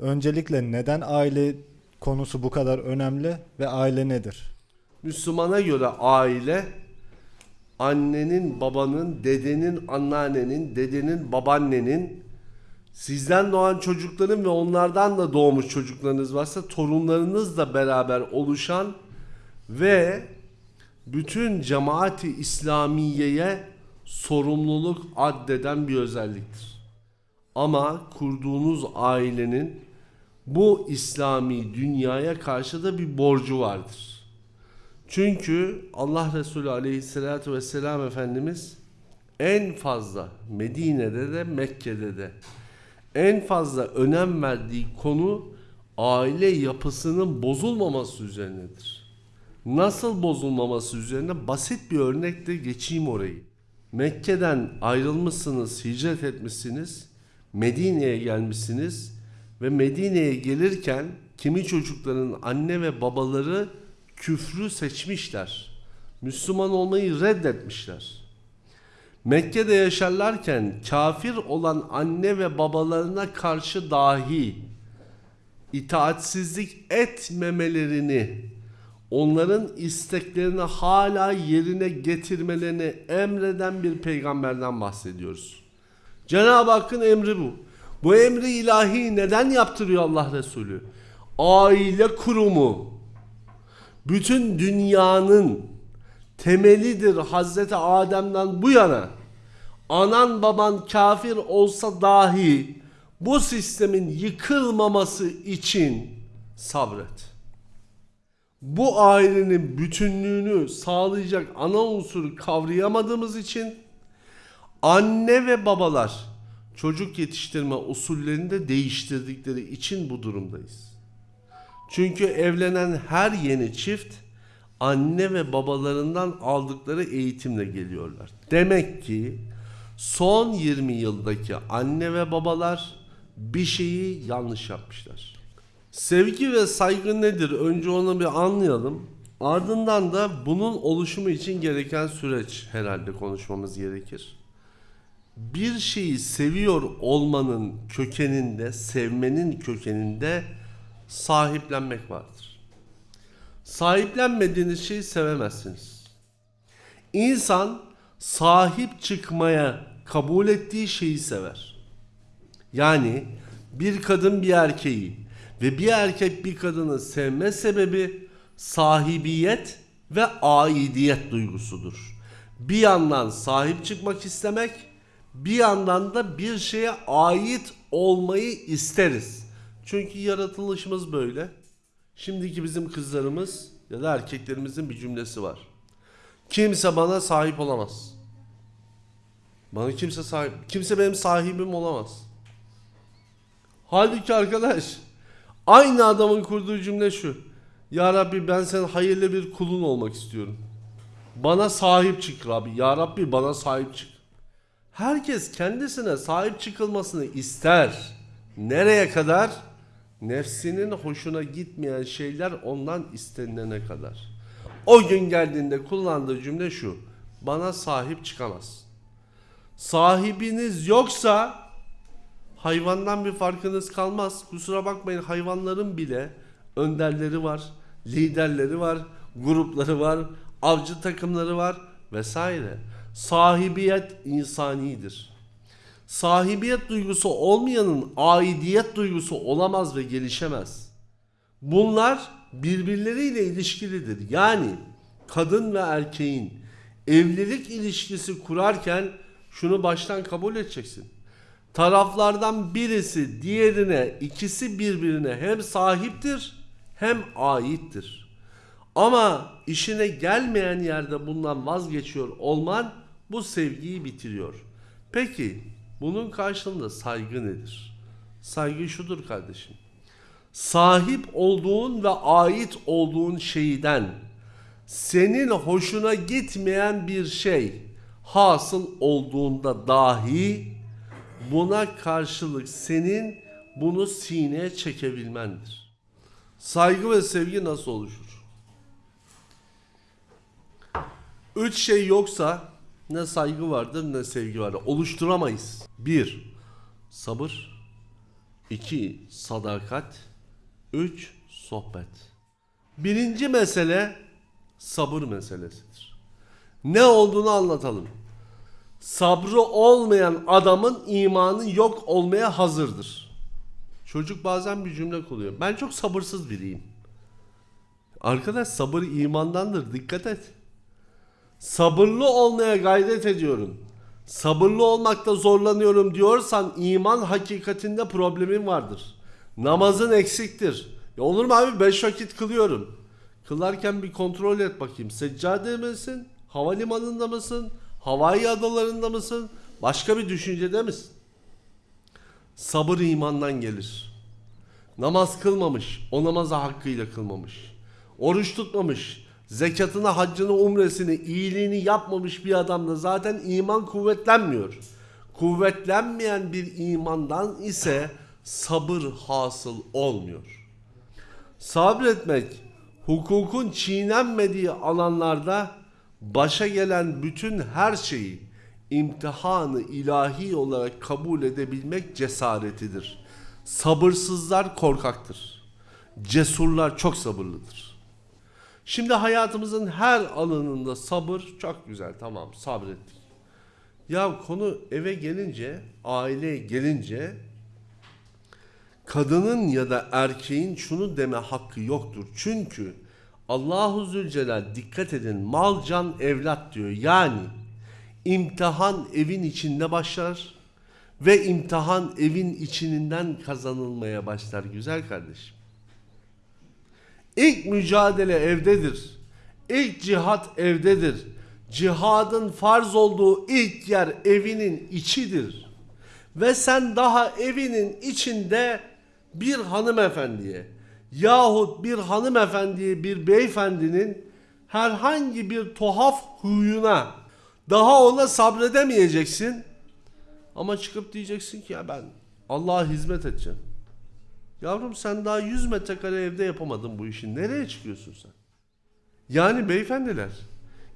Öncelikle neden aile konusu bu kadar önemli ve aile nedir? Müslümana göre aile annenin, babanın, dedenin, anneannenin, dedenin, babaannenin, sizden doğan çocukların ve onlardan da doğmuş çocuklarınız varsa torunlarınızla beraber oluşan ve bütün cemaati İslamiye'ye sorumluluk addeden bir özelliktir. Ama kurduğunuz ailenin bu İslami dünyaya karşı da bir borcu vardır. Çünkü Allah Resulü Aleyhisselatü Vesselam Efendimiz en fazla Medine'de de Mekke'de de en fazla önem verdiği konu aile yapısının bozulmaması üzerinedir. Nasıl bozulmaması üzerine basit bir örnekle geçeyim orayı. Mekke'den ayrılmışsınız, hicret etmişsiniz, Medine'ye gelmişsiniz ve Medine'ye gelirken kimi çocukların anne ve babaları küfrü seçmişler. Müslüman olmayı reddetmişler. Mekke'de yaşarlarken kafir olan anne ve babalarına karşı dahi itaatsizlik etmemelerini, onların isteklerini hala yerine getirmelerini emreden bir peygamberden bahsediyoruz. Cenab-ı Hakk'ın emri bu. Bu emri ilahi neden yaptırıyor Allah Resulü? Aile kurumu bütün dünyanın temelidir Hazreti Adem'den bu yana. Anan baban kafir olsa dahi bu sistemin yıkılmaması için sabret. Bu ailenin bütünlüğünü sağlayacak ana unsuru kavrayamadığımız için anne ve babalar çocuk yetiştirme usullerini de değiştirdikleri için bu durumdayız. Çünkü evlenen her yeni çift anne ve babalarından aldıkları eğitimle geliyorlar. Demek ki son 20 yıldaki anne ve babalar bir şeyi yanlış yapmışlar. Sevgi ve saygı nedir? Önce onu bir anlayalım. Ardından da bunun oluşumu için gereken süreç herhalde konuşmamız gerekir. Bir şeyi seviyor olmanın kökeninde, sevmenin kökeninde sahiplenmek vardır. Sahiplenmediğiniz şeyi sevemezsiniz. İnsan sahip çıkmaya kabul ettiği şeyi sever. Yani bir kadın bir erkeği ve bir erkek bir kadını sevme sebebi sahibiyet ve aidiyet duygusudur. Bir yandan sahip çıkmak istemek, bir yandan da bir şeye ait olmayı isteriz. Çünkü yaratılışımız böyle. Şimdiki bizim kızlarımız ya da erkeklerimizin bir cümlesi var. Kimse bana sahip olamaz. Bana kimse sahip, kimse benim sahibim olamaz. Halbuki arkadaş aynı adamın kurduğu cümle şu. Ya Rabbi ben senin hayırlı bir kulun olmak istiyorum. Bana sahip çık Rabbi. Ya Rabbi bana sahip çık. Herkes kendisine sahip çıkılmasını ister. Nereye kadar? Nefsinin hoşuna gitmeyen şeyler ondan istenilene kadar. O gün geldiğinde kullandığı cümle şu. Bana sahip çıkamaz. Sahibiniz yoksa hayvandan bir farkınız kalmaz. Kusura bakmayın hayvanların bile önderleri var, liderleri var, grupları var, avcı takımları var vesaire. Sahibiyet insanidir. Sahibiyet duygusu olmayanın aidiyet duygusu olamaz ve gelişemez. Bunlar birbirleriyle ilişkilidir. Yani kadın ve erkeğin evlilik ilişkisi kurarken şunu baştan kabul edeceksin. Taraflardan birisi diğerine, ikisi birbirine hem sahiptir hem aittir. Ama işine gelmeyen yerde bundan vazgeçiyor olman bu sevgiyi bitiriyor. Peki bunun karşılığında saygı nedir? Saygı şudur kardeşim. Sahip olduğun ve ait olduğun şeyden senin hoşuna gitmeyen bir şey hasıl olduğunda dahi buna karşılık senin bunu sineye çekebilmendir. Saygı ve sevgi nasıl oluşur? Üç şey yoksa ne saygı vardır ne sevgi vardır. Oluşturamayız. Bir, sabır. 2. Sadakat 3. Sohbet Birinci mesele sabır meselesidir. Ne olduğunu anlatalım. Sabrı olmayan adamın imanı yok olmaya hazırdır. Çocuk bazen bir cümle kuruyor. Ben çok sabırsız biriyim. Arkadaş sabır imandandır. Dikkat et. Sabırlı olmaya gayret ediyorum. Sabırlı olmakta zorlanıyorum diyorsan iman hakikatinde problemin vardır. Namazın eksiktir. Ya olur mu abi 5 vakit kılıyorum. Kılarken bir kontrol et bakayım. Seccade misin? Havalimanında mısın? Havai adalarında mısın? Başka bir düşüncede misin? Sabır imandan gelir. Namaz kılmamış, o namazı hakkıyla kılmamış. Oruç tutmamış, zekatını, haccını, umresini, iyiliğini yapmamış bir adamda zaten iman kuvvetlenmiyor. Kuvvetlenmeyen bir imandan ise sabır hasıl olmuyor. Sabretmek, hukukun çiğnenmediği alanlarda başa gelen bütün her şeyi imtihanı ilahi olarak kabul edebilmek cesaretidir. Sabırsızlar korkaktır. Cesurlar çok sabırlıdır. Şimdi hayatımızın her alanında sabır çok güzel tamam sabrettik. Ya konu eve gelince, aileye gelince kadının ya da erkeğin şunu deme hakkı yoktur. Çünkü Allahu Zülcelal dikkat edin mal can evlat diyor. Yani imtihan evin içinde başlar ve imtihan evin içinden kazanılmaya başlar güzel kardeşim. İlk mücadele evdedir. İlk cihat evdedir. Cihadın farz olduğu ilk yer evinin içidir. Ve sen daha evinin içinde bir hanımefendiye yahut bir hanımefendiye bir beyefendinin herhangi bir tuhaf huyuna daha ona sabredemeyeceksin. Ama çıkıp diyeceksin ki ya ben Allah'a hizmet edeceğim. Yavrum sen daha 100 metrekare evde yapamadın bu işi. Nereye çıkıyorsun sen? Yani beyefendiler,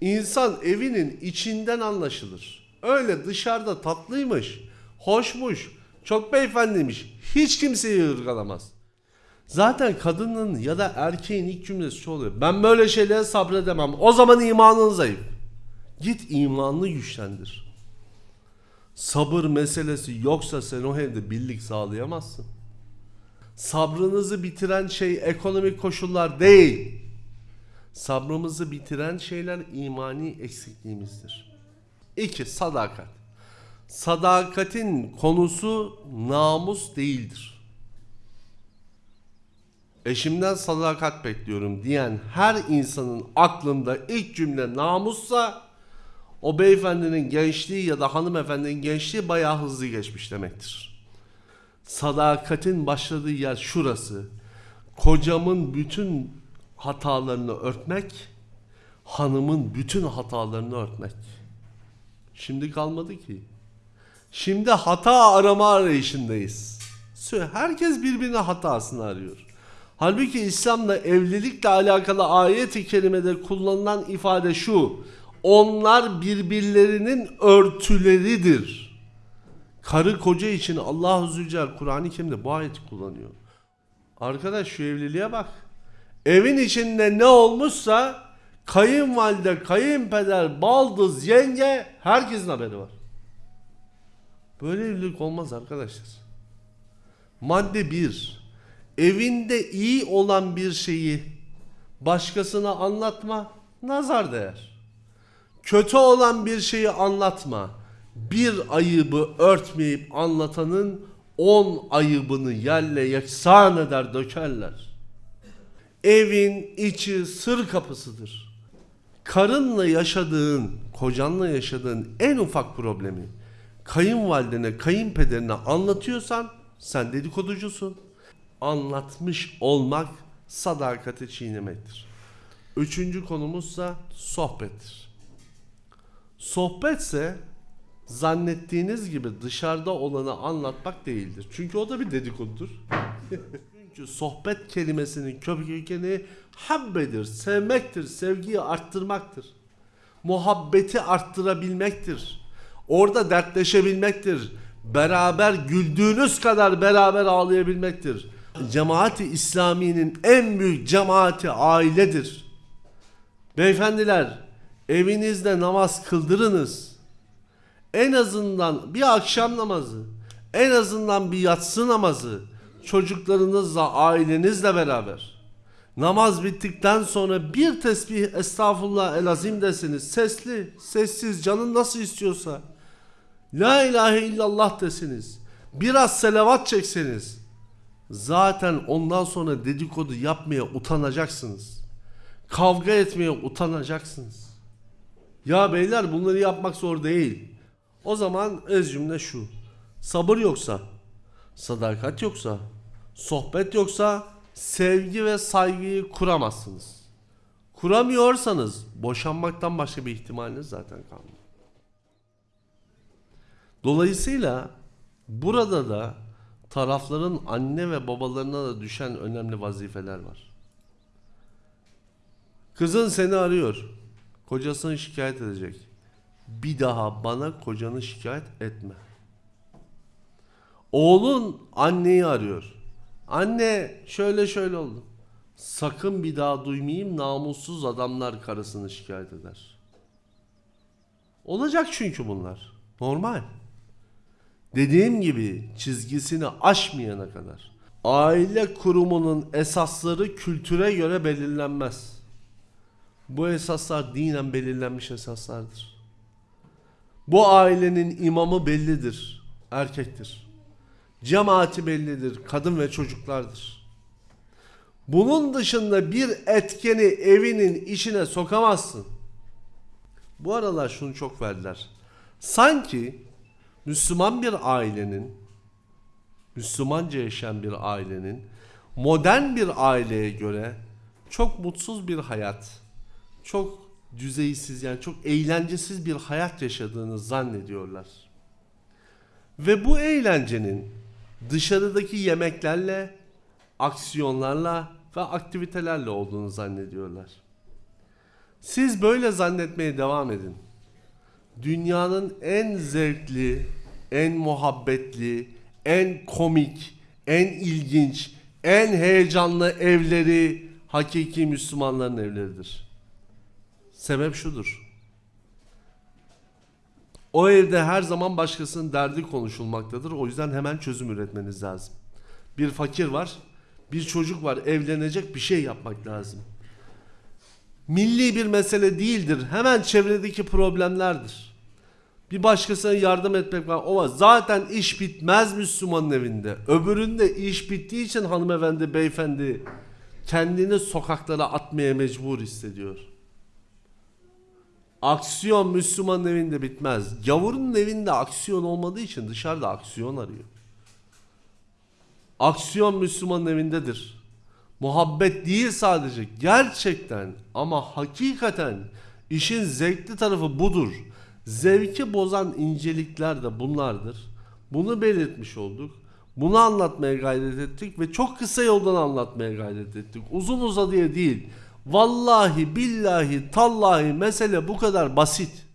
insan evinin içinden anlaşılır. Öyle dışarıda tatlıymış, hoşmuş, çok beyefendiymiş. Hiç kimseyi ırgalamaz. Zaten kadının ya da erkeğin ilk cümlesi şu oluyor. Ben böyle şeylere sabredemem. O zaman imanın zayıf. Git imanını güçlendir. Sabır meselesi yoksa sen o evde birlik sağlayamazsın. Sabrınızı bitiren şey ekonomik koşullar değil. Sabrımızı bitiren şeyler imani eksikliğimizdir. 2. Sadakat. Sadakatin konusu namus değildir. Eşimden sadakat bekliyorum diyen her insanın aklında ilk cümle namussa o beyefendinin gençliği ya da hanımefendinin gençliği bayağı hızlı geçmiş demektir. Sadakatin başladığı yer şurası. Kocamın bütün hatalarını örtmek, hanımın bütün hatalarını örtmek. Şimdi kalmadı ki. Şimdi hata arama arayışındayız. Herkes birbirine hatasını arıyor. Halbuki İslam'da evlilikle alakalı ayet-i kerimede kullanılan ifade şu. Onlar birbirlerinin örtüleridir. Karı koca için Allah-u Zülcelal Kur'an-ı Kerim'de bu ayeti kullanıyor. Arkadaş şu evliliğe bak. Evin içinde ne olmuşsa kayınvalide, kayınpeder, baldız, yenge herkesin haberi var. Böyle evlilik olmaz arkadaşlar. Madde 1. Evinde iyi olan bir şeyi başkasına anlatma, nazar değer. Kötü olan bir şeyi anlatma. Bir ayıbı örtmeyip anlatanın on ayıbını yerle yeksan eder dökerler. Evin içi sır kapısıdır. Karınla yaşadığın, kocanla yaşadığın en ufak problemi kayınvalidene, kayınpederine anlatıyorsan sen dedikoducusun. Anlatmış olmak sadakati çiğnemektir. Üçüncü konumuzsa sohbettir. Sohbetse zannettiğiniz gibi dışarıda olanı anlatmak değildir. Çünkü o da bir dedikodudur. Çünkü sohbet kelimesinin kökeni habbedir, sevmektir, sevgiyi arttırmaktır. Muhabbeti arttırabilmektir. Orada dertleşebilmektir. beraber güldüğünüz kadar beraber ağlayabilmektir. Cemaati İslami'nin en büyük cemaati ailedir. Beyefendiler, evinizde namaz kıldırınız. En azından bir akşam namazı, en azından bir yatsı namazı çocuklarınızla, ailenizle beraber. Namaz bittikten sonra bir tesbih estağfurullah el azim desiniz. Sesli, sessiz, canın nasıl istiyorsa. La ilahe illallah desiniz. Biraz selavat çekseniz. Zaten ondan sonra dedikodu yapmaya utanacaksınız. Kavga etmeye utanacaksınız. Ya beyler bunları yapmak zor değil. O zaman öz cümle şu. Sabır yoksa, sadakat yoksa, sohbet yoksa sevgi ve saygıyı kuramazsınız. Kuramıyorsanız boşanmaktan başka bir ihtimaliniz zaten kalmıyor. Dolayısıyla burada da tarafların anne ve babalarına da düşen önemli vazifeler var. Kızın seni arıyor. Kocasını şikayet edecek. Bir daha bana kocanı şikayet etme. Oğlun anneyi arıyor. Anne şöyle şöyle oldu. Sakın bir daha duymayayım namussuz adamlar karısını şikayet eder. Olacak çünkü bunlar. Normal. Dediğim gibi çizgisini aşmayana kadar. Aile kurumunun esasları kültüre göre belirlenmez. Bu esaslar dinen belirlenmiş esaslardır. Bu ailenin imamı bellidir. Erkektir. Cemaati bellidir. Kadın ve çocuklardır. Bunun dışında bir etkeni evinin içine sokamazsın. Bu aralar şunu çok verdiler. Sanki Müslüman bir ailenin Müslümanca yaşayan bir ailenin modern bir aileye göre çok mutsuz bir hayat, çok düzeysiz yani çok eğlencesiz bir hayat yaşadığını zannediyorlar. Ve bu eğlencenin dışarıdaki yemeklerle, aksiyonlarla ve aktivitelerle olduğunu zannediyorlar. Siz böyle zannetmeye devam edin. Dünyanın en zevkli, en muhabbetli, en komik, en ilginç, en heyecanlı evleri hakiki Müslümanların evleridir. Sebep şudur. O evde her zaman başkasının derdi konuşulmaktadır. O yüzden hemen çözüm üretmeniz lazım. Bir fakir var, bir çocuk var, evlenecek bir şey yapmak lazım. Milli bir mesele değildir. Hemen çevredeki problemlerdir. Bir başkasına yardım etmek var. Var. Zaten iş bitmez Müslümanın evinde. Öbüründe iş bittiği için hanımefendi, beyefendi kendini sokaklara atmaya mecbur hissediyor. Aksiyon Müslümanın evinde bitmez. Gavurun evinde aksiyon olmadığı için dışarıda aksiyon arıyor. Aksiyon Müslümanın evindedir. Muhabbet değil sadece gerçekten ama hakikaten işin zevkli tarafı budur. Zevki bozan incelikler de bunlardır. Bunu belirtmiş olduk. Bunu anlatmaya gayret ettik ve çok kısa yoldan anlatmaya gayret ettik. Uzun uzadıya değil. Vallahi billahi tallahi mesele bu kadar basit.